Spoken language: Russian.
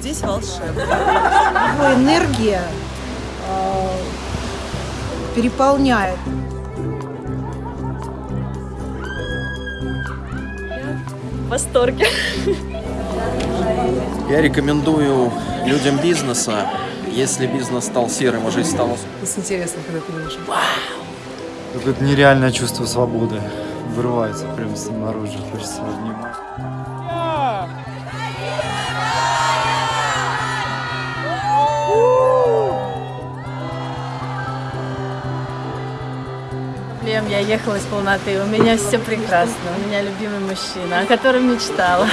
Здесь волшебно. Энергия а, переполняет. в восторге. Я рекомендую людям бизнеса, если бизнес стал серым, а жизнь стала С интересом, когда ты видишь. Какое-то нереальное чувство свободы вырывается прямо снаружи, хочется обнимать. проблем, я ехала из полноты, у меня все прекрасно, у меня любимый мужчина, о котором мечтала.